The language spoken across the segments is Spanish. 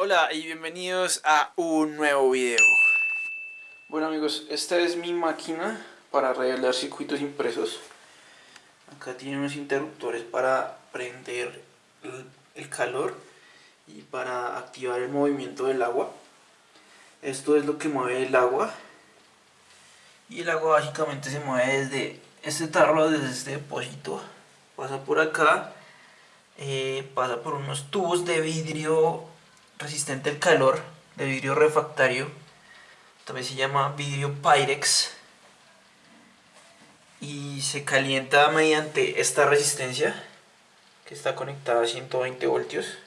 Hola y bienvenidos a un nuevo video. Bueno amigos, esta es mi máquina para revelar circuitos impresos. Acá tiene unos interruptores para prender el calor y para activar el movimiento del agua. Esto es lo que mueve el agua. Y el agua básicamente se mueve desde este tarro, desde este depósito. Pasa por acá, eh, pasa por unos tubos de vidrio resistente al calor, de vidrio refractario, también se llama vidrio Pyrex y se calienta mediante esta resistencia que está conectada a 120 voltios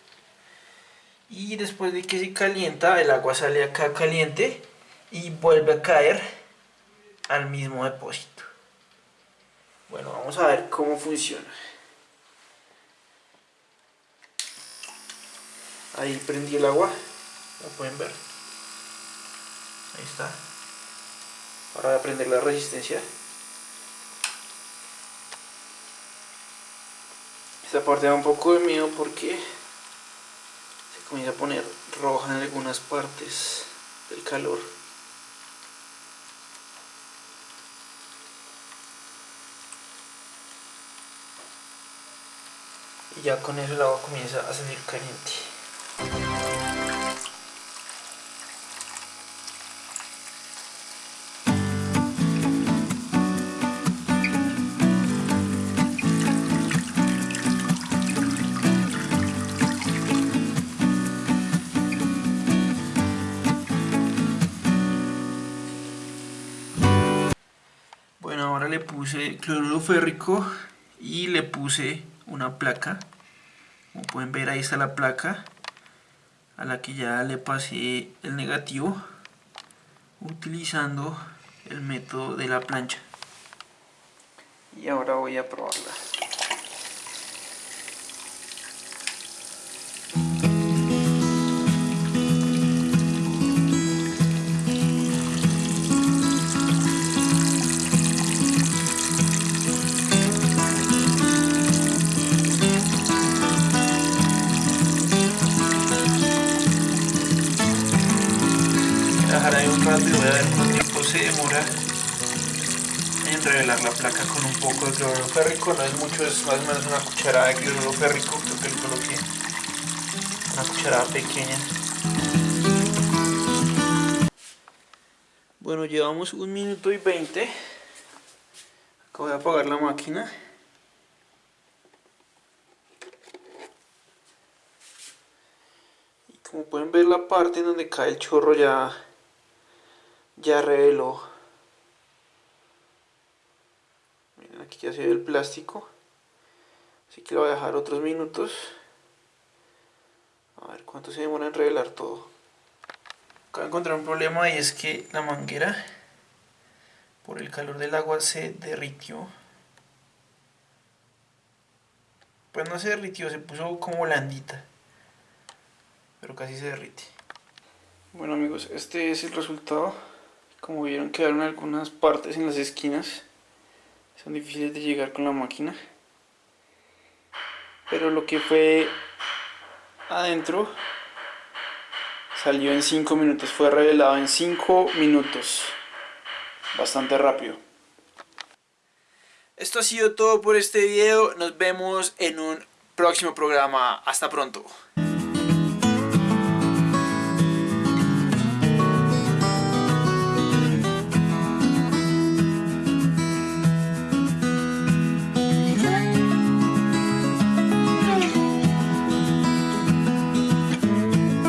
y después de que se calienta el agua sale acá caliente y vuelve a caer al mismo depósito. Bueno vamos a ver cómo funciona ahí prendí el agua. Lo pueden ver ahí está. Ahora voy a prender la resistencia. Esta parte da un poco de miedo porque se comienza a poner roja en algunas partes del calor. Y ya con eso el agua comienza a salir caliente ahora le puse cloruro férrico y le puse una placa. Como pueden ver ahí está la placa a la que ya le pasé el negativo utilizando el método de la plancha. Y ahora voy a probarla. Dejar ahí un rato y voy a ver cuánto tiempo se demora en revelar la placa con un poco de cloruro férrico, no es mucho, es más o menos una cucharada de cloruro férrico, creo que lo coloqué, una cucharada pequeña. Bueno, llevamos un minuto y veinte, acabo de apagar la máquina. Como pueden ver la parte en donde cae el chorro ya ya reveló. Miren aquí ya se ve el plástico. Así que lo voy a dejar otros minutos. A ver cuánto se demora en revelar todo acá encontré un problema y es que la manguera por el calor del agua se derritió. Pues no se derritió, se puso como blandita. Pero casi se derrite. Bueno amigos, este es el resultado como vieron quedaron algunas partes en las esquinas. Son difíciles de llegar con la máquina. Pero lo que fue adentro salió en 5 minutos. Fue revelado en 5 minutos. Bastante rápido. Esto ha sido todo por este video. Nos vemos en un próximo programa. Hasta pronto.